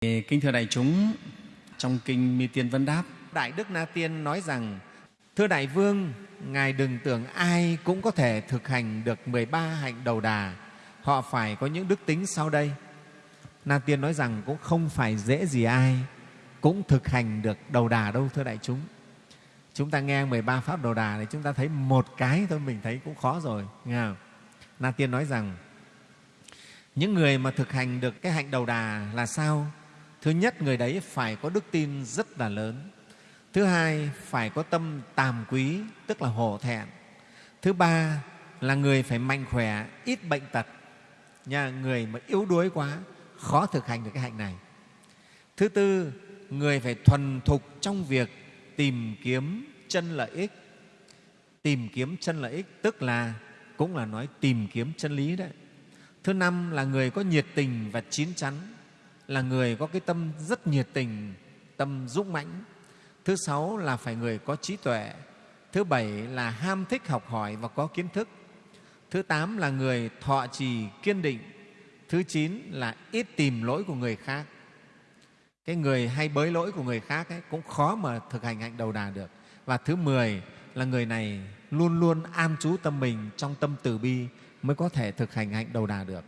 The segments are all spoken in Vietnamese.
Kính thưa đại chúng, trong Kinh Mi Tiên Vấn Đáp, Đại Đức Na Tiên nói rằng Thưa Đại Vương, Ngài đừng tưởng ai cũng có thể thực hành được 13 hạnh đầu đà. Họ phải có những đức tính sau đây. Na Tiên nói rằng cũng không phải dễ gì ai cũng thực hành được đầu đà đâu, thưa đại chúng. Chúng ta nghe 13 pháp đầu đà thì chúng ta thấy một cái thôi mình thấy cũng khó rồi. Nghe không? Na Tiên nói rằng những người mà thực hành được cái hạnh đầu đà là sao? Thứ nhất, người đấy phải có đức tin rất là lớn. Thứ hai, phải có tâm tàm quý, tức là hổ thẹn. Thứ ba là người phải mạnh khỏe, ít bệnh tật. nhà người mà yếu đuối quá, khó thực hành được cái hạnh này. Thứ tư, người phải thuần thục trong việc tìm kiếm chân lợi ích. Tìm kiếm chân lợi ích tức là cũng là nói tìm kiếm chân lý đấy. Thứ năm là người có nhiệt tình và chín chắn, là người có cái tâm rất nhiệt tình, tâm dũng mãnh. Thứ sáu là phải người có trí tuệ. Thứ bảy là ham thích học hỏi và có kiến thức. Thứ tám là người thọ trì kiên định. Thứ chín là ít tìm lỗi của người khác. Cái người hay bới lỗi của người khác ấy, cũng khó mà thực hành hạnh đầu đà được. Và thứ mười là người này luôn luôn an trú tâm mình trong tâm từ bi mới có thể thực hành hạnh đầu đà được.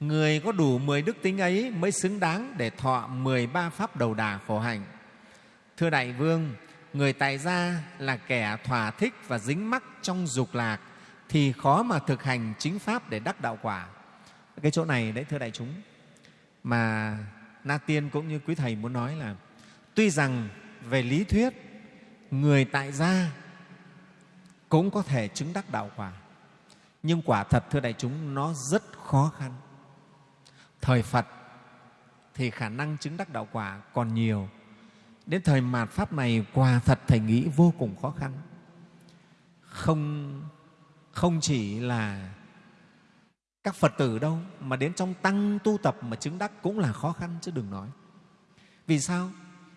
Người có đủ 10 đức tính ấy mới xứng đáng để thọ 13 pháp đầu đà khổ hạnh. Thưa Đại Vương, người tại gia là kẻ thỏa thích và dính mắc trong dục lạc thì khó mà thực hành chính pháp để đắc đạo quả. Cái chỗ này đấy thưa đại chúng mà Na Tiên cũng như quý thầy muốn nói là tuy rằng về lý thuyết người tại gia cũng có thể chứng đắc đạo quả nhưng quả thật thưa đại chúng nó rất khó khăn thời phật thì khả năng chứng đắc đạo quả còn nhiều. Đến thời mạt pháp này, quả thật thầy nghĩ vô cùng khó khăn. Không không chỉ là các phật tử đâu, mà đến trong tăng tu tập mà chứng đắc cũng là khó khăn chứ đừng nói. Vì sao?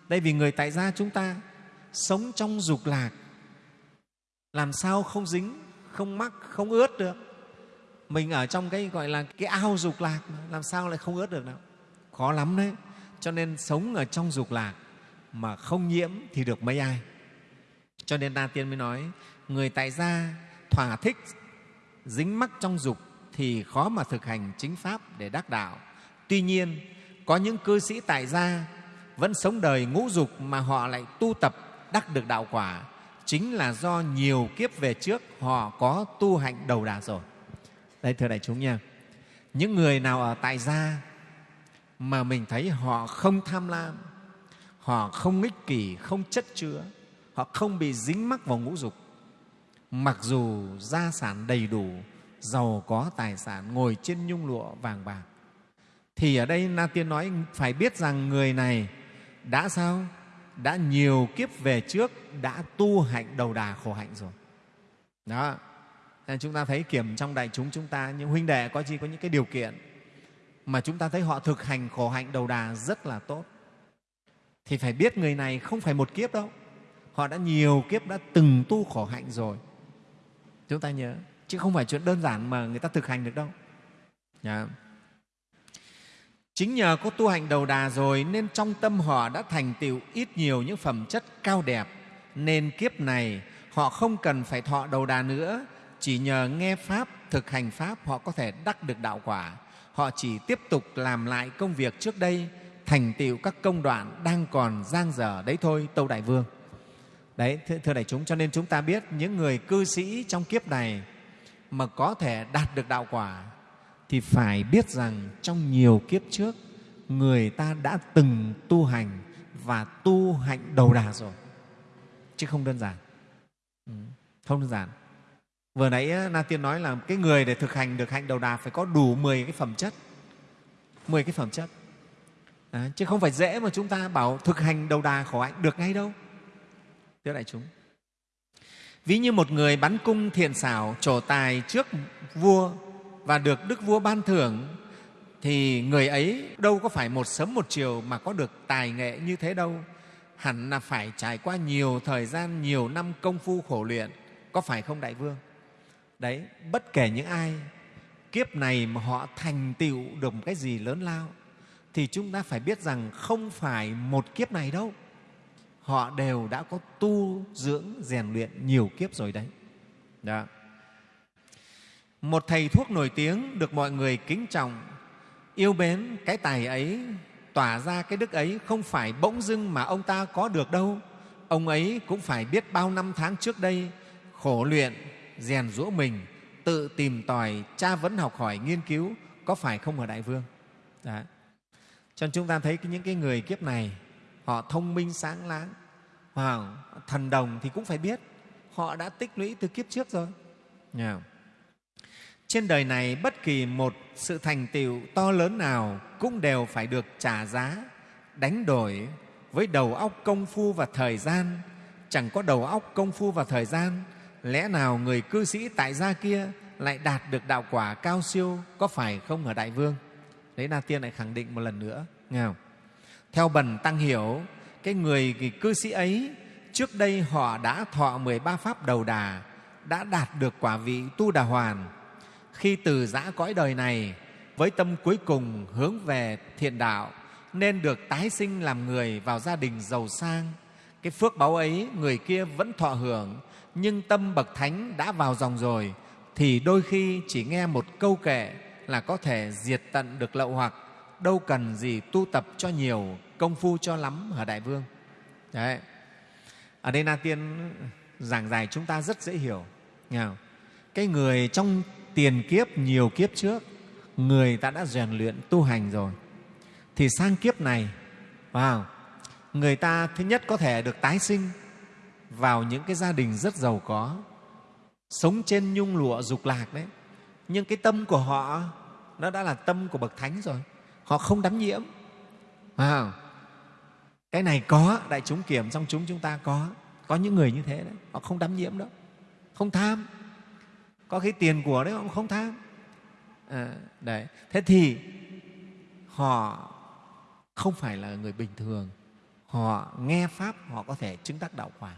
Đây vì người tại gia chúng ta sống trong dục lạc. Làm sao không dính, không mắc, không ướt được? Mình ở trong cái, gọi là, cái ao dục lạc mà, làm sao lại không ướt được đâu. Khó lắm đấy. Cho nên sống ở trong dục lạc mà không nhiễm thì được mấy ai. Cho nên đa tiên mới nói, người tại gia thỏa thích dính mắc trong dục thì khó mà thực hành chính pháp để đắc đạo. Tuy nhiên, có những cư sĩ tại gia vẫn sống đời ngũ dục mà họ lại tu tập đắc được đạo quả. Chính là do nhiều kiếp về trước họ có tu hạnh đầu đà rồi đây thưa đại chúng nha. Những người nào ở tại gia mà mình thấy họ không tham lam, họ không ích kỷ, không chất chứa, họ không bị dính mắc vào ngũ dục, mặc dù gia sản đầy đủ, giàu có tài sản, ngồi trên nhung lụa vàng bạc, thì ở đây na tiên nói phải biết rằng người này đã sao? Đã nhiều kiếp về trước đã tu hạnh đầu đà khổ hạnh rồi. Đó nên chúng ta thấy kiểm trong đại chúng chúng ta, những huynh đệ có chi có những cái điều kiện mà chúng ta thấy họ thực hành khổ hạnh đầu đà rất là tốt. Thì phải biết người này không phải một kiếp đâu. Họ đã nhiều kiếp đã từng tu khổ hạnh rồi. Chúng ta nhớ, chứ không phải chuyện đơn giản mà người ta thực hành được đâu. Yeah. Chính nhờ có tu hành đầu đà rồi nên trong tâm họ đã thành tựu ít nhiều những phẩm chất cao đẹp. Nên kiếp này họ không cần phải thọ đầu đà nữa chỉ nhờ nghe pháp thực hành pháp họ có thể đắc được đạo quả. Họ chỉ tiếp tục làm lại công việc trước đây thành tựu các công đoạn đang còn giang dở đấy thôi tâu đại vương. Đấy thưa, thưa đại chúng cho nên chúng ta biết những người cư sĩ trong kiếp này mà có thể đạt được đạo quả thì phải biết rằng trong nhiều kiếp trước người ta đã từng tu hành và tu hạnh đầu đà rồi. Chứ không đơn giản. Ừ, không đơn giản vừa nãy na tiên nói là cái người để thực hành được hạnh đầu đà phải có đủ 10 cái phẩm chất. 10 cái phẩm chất. À, chứ không phải dễ mà chúng ta bảo thực hành đầu đà khổ hạnh được ngay đâu. Thưa đại chúng ví như một người bắn cung thiện xảo trổ tài trước vua và được đức vua ban thưởng thì người ấy đâu có phải một sớm một chiều mà có được tài nghệ như thế đâu. Hẳn là phải trải qua nhiều thời gian nhiều năm công phu khổ luyện. Có phải không đại vương? Đấy, bất kể những ai, kiếp này mà họ thành tựu được một cái gì lớn lao, thì chúng ta phải biết rằng không phải một kiếp này đâu. Họ đều đã có tu dưỡng, rèn luyện nhiều kiếp rồi đấy. Đó. một thầy thuốc nổi tiếng được mọi người kính trọng, yêu mến cái tài ấy, tỏa ra cái đức ấy không phải bỗng dưng mà ông ta có được đâu. Ông ấy cũng phải biết bao năm tháng trước đây khổ luyện rèn rũa mình, tự tìm tòi, tra vấn học hỏi, nghiên cứu, có phải không ở đại vương đó cho nên chúng ta thấy những cái người kiếp này, họ thông minh, sáng láng wow. thần đồng thì cũng phải biết, họ đã tích lũy từ kiếp trước rồi yeah. trên đời này, bất kỳ một sự thành tựu to lớn nào cũng đều phải được trả giá, đánh đổi với đầu óc công phu và thời gian chẳng có đầu óc công phu và thời gian lẽ nào người cư sĩ tại gia kia lại đạt được đạo quả cao siêu, có phải không ở đại vương? Đấy na tiên lại khẳng định một lần nữa. Nghe không? theo bần tăng hiểu, cái người cái cư sĩ ấy, trước đây họ đã thọ 13 pháp đầu đà, đã đạt được quả vị tu đà hoàn. Khi từ giã cõi đời này, với tâm cuối cùng hướng về thiện đạo, nên được tái sinh làm người vào gia đình giàu sang cái phước báu ấy người kia vẫn thọ hưởng nhưng tâm bậc thánh đã vào dòng rồi thì đôi khi chỉ nghe một câu kệ là có thể diệt tận được lậu hoặc đâu cần gì tu tập cho nhiều công phu cho lắm hả đại vương đấy ở đây na tiên giảng giải chúng ta rất dễ hiểu nghe không? cái người trong tiền kiếp nhiều kiếp trước người ta đã rèn luyện tu hành rồi thì sang kiếp này wow, người ta thứ nhất có thể được tái sinh vào những cái gia đình rất giàu có sống trên nhung lụa dục lạc đấy. Nhưng cái tâm của họ nó đã là tâm của bậc thánh rồi. Họ không đắm nhiễm. À, cái này có đại chúng kiểm trong chúng chúng ta có. Có những người như thế đấy họ không đắm nhiễm đâu. Không tham. Có cái tiền của đấy họ không tham. À, đấy. Thế thì họ không phải là người bình thường họ nghe pháp, họ có thể chứng đắc đạo quả.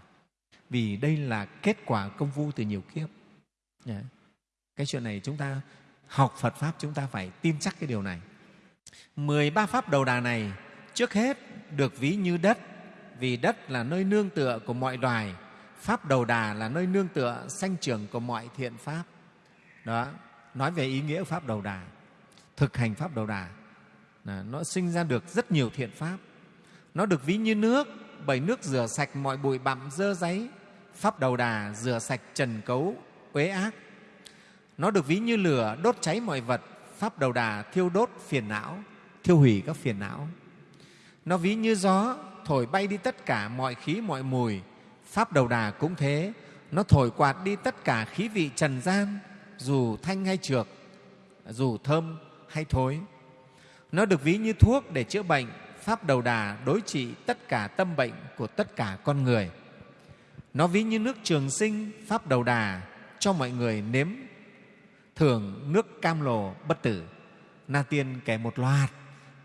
Vì đây là kết quả công vu từ nhiều kiếp. Dạ. Cái chuyện này chúng ta học phật pháp, chúng ta phải tin chắc cái điều này. 13 pháp đầu đà này, trước hết được ví như đất, vì đất là nơi nương tựa của mọi loài. Pháp đầu đà là nơi nương tựa, sanh trưởng của mọi thiện pháp. Đó, nói về ý nghĩa pháp đầu đà, thực hành pháp đầu đà nó sinh ra được rất nhiều thiện pháp nó được ví như nước, bởi nước rửa sạch mọi bụi bặm dơ giấy. Pháp đầu đà rửa sạch trần cấu, uế ác. Nó được ví như lửa đốt cháy mọi vật. Pháp đầu đà thiêu đốt phiền não, thiêu hủy các phiền não. Nó ví như gió, thổi bay đi tất cả mọi khí, mọi mùi. Pháp đầu đà cũng thế. Nó thổi quạt đi tất cả khí vị trần gian, dù thanh hay trược, dù thơm hay thối. Nó được ví như thuốc để chữa bệnh pháp đầu đà đối trị tất cả tâm bệnh của tất cả con người. Nó ví như nước trường sinh, pháp đầu đà, cho mọi người nếm thưởng nước cam lồ bất tử. Na tiên kể một loạt,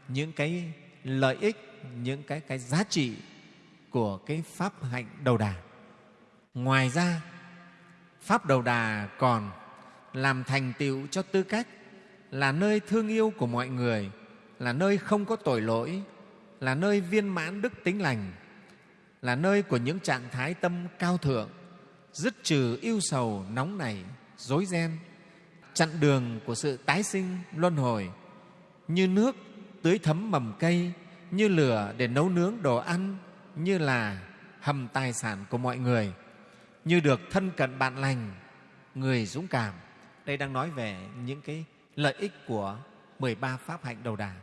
những cái lợi ích, những cái cái giá trị của cái pháp hạnh đầu đà. Ngoài ra, pháp đầu đà còn làm thành tựu cho tư cách là nơi thương yêu của mọi người, là nơi không có tội lỗi là nơi viên mãn đức tính lành, là nơi của những trạng thái tâm cao thượng, dứt trừ yêu sầu, nóng nảy dối ren, chặn đường của sự tái sinh, luân hồi, như nước tưới thấm mầm cây, như lửa để nấu nướng đồ ăn, như là hầm tài sản của mọi người, như được thân cận bạn lành, người dũng cảm. Đây đang nói về những cái lợi ích của 13 pháp hạnh đầu đà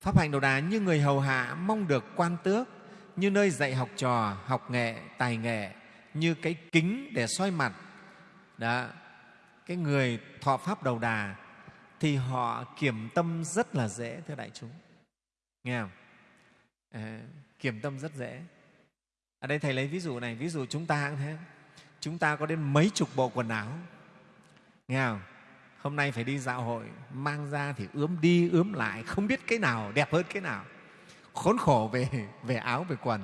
pháp hạnh đầu đà như người hầu hạ mong được quan tước như nơi dạy học trò học nghệ tài nghệ như cái kính để soi mặt. Đó cái người thọ pháp đầu đà thì họ kiểm tâm rất là dễ thưa đại chúng. Nghe không? À, kiểm tâm rất dễ. Ở đây thầy lấy ví dụ này ví dụ chúng ta cũng thế. Chúng ta có đến mấy chục bộ quần áo. Nghe không? Hôm nay phải đi dạo hội mang ra thì ướm đi ướm lại không biết cái nào đẹp hơn cái nào. Khốn khổ về về áo về quần.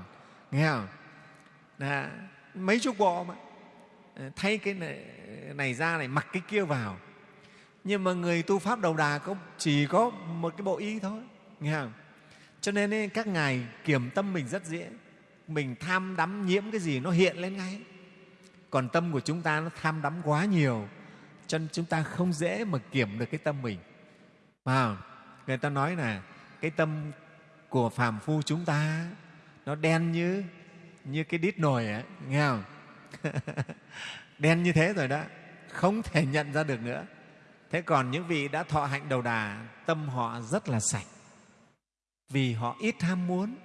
Nghe không? Đã, mấy chục bộ mà. Ờ, thay cái này, này ra này mặc cái kia vào. Nhưng mà người tu pháp đầu đà có chỉ có một cái bộ y thôi. Nghe không? Cho nên ấy, các ngài kiểm tâm mình rất dễ. Mình tham đắm nhiễm cái gì nó hiện lên ngay. Còn tâm của chúng ta nó tham đắm quá nhiều cho nên chúng ta không dễ mà kiểm được cái tâm mình. À, người ta nói là cái tâm của phàm phu chúng ta nó đen như như cái đít nồi ấy, nghe không? Đen như thế rồi đó không thể nhận ra được nữa. Thế còn những vị đã thọ hạnh đầu đà tâm họ rất là sạch. Vì họ ít ham muốn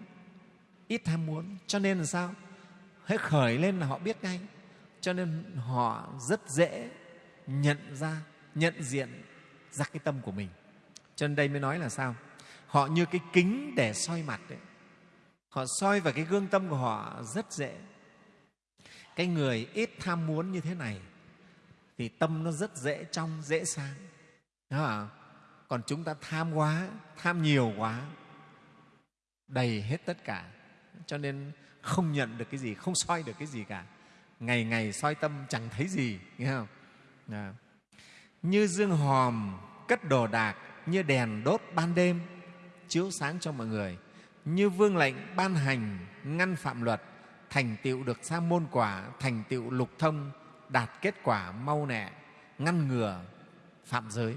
ít ham muốn cho nên là sao? Hết khởi lên là họ biết ngay. Cho nên họ rất dễ nhận ra, nhận diện ra cái tâm của mình. Cho nên đây mới nói là sao? Họ như cái kính để soi mặt đấy họ soi vào cái gương tâm của họ rất dễ. Cái người ít tham muốn như thế này thì tâm nó rất dễ trong, dễ sáng. Đúng không? còn chúng ta tham quá, tham nhiều quá, đầy hết tất cả. Cho nên không nhận được cái gì, không soi được cái gì cả. Ngày ngày soi tâm chẳng thấy gì, nghe không? À. như dương hòm cất đồ đạc, như đèn đốt ban đêm, chiếu sáng cho mọi người như vương lệnh ban hành, ngăn phạm luật, thành tựu được sa môn quả, thành tựu lục thông, đạt kết quả mau nẹ ngăn ngừa phạm giới